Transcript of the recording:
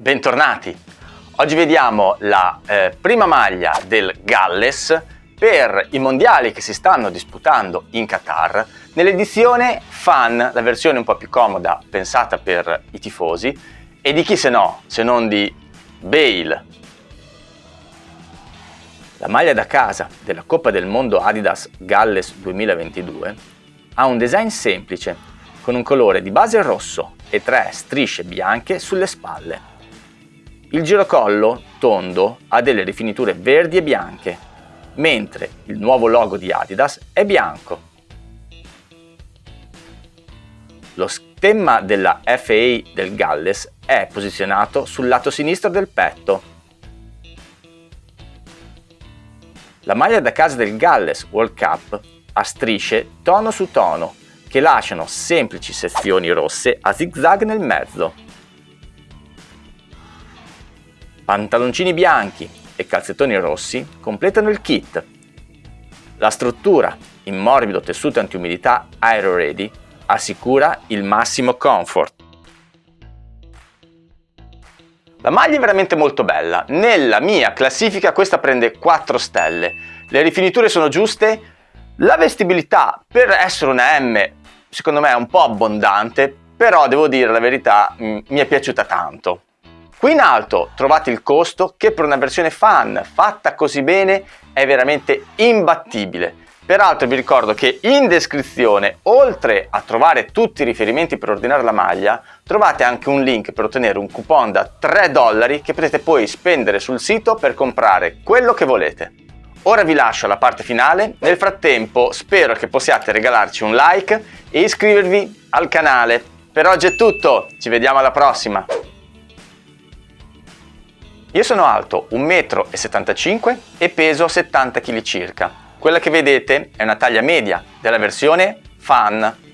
Bentornati! Oggi vediamo la eh, prima maglia del Galles per i mondiali che si stanno disputando in Qatar nell'edizione fan, la versione un po' più comoda pensata per i tifosi e di chi se no, se non di Bale. La maglia da casa della Coppa del Mondo Adidas Galles 2022 ha un design semplice con un colore di base rosso e tre strisce bianche sulle spalle. Il girocollo, tondo, ha delle rifiniture verdi e bianche, mentre il nuovo logo di Adidas è bianco. Lo stemma della FA del Galles è posizionato sul lato sinistro del petto. La maglia da casa del Galles World Cup ha strisce tono su tono che lasciano semplici sezioni rosse a zigzag nel mezzo. Pantaloncini bianchi e calzettoni rossi completano il kit. La struttura in morbido tessuto antiumidità Aero Ready assicura il massimo comfort. La maglia è veramente molto bella, nella mia classifica questa prende 4 stelle, le rifiniture sono giuste, la vestibilità per essere una M secondo me è un po' abbondante, però devo dire la verità mi è piaciuta tanto. Qui in alto trovate il costo che per una versione fan fatta così bene è veramente imbattibile. Peraltro vi ricordo che in descrizione, oltre a trovare tutti i riferimenti per ordinare la maglia, trovate anche un link per ottenere un coupon da 3 dollari che potete poi spendere sul sito per comprare quello che volete. Ora vi lascio alla parte finale, nel frattempo spero che possiate regalarci un like e iscrivervi al canale. Per oggi è tutto, ci vediamo alla prossima! Io sono alto 1,75 m e peso 70 kg circa. Quella che vedete è una taglia media della versione Fan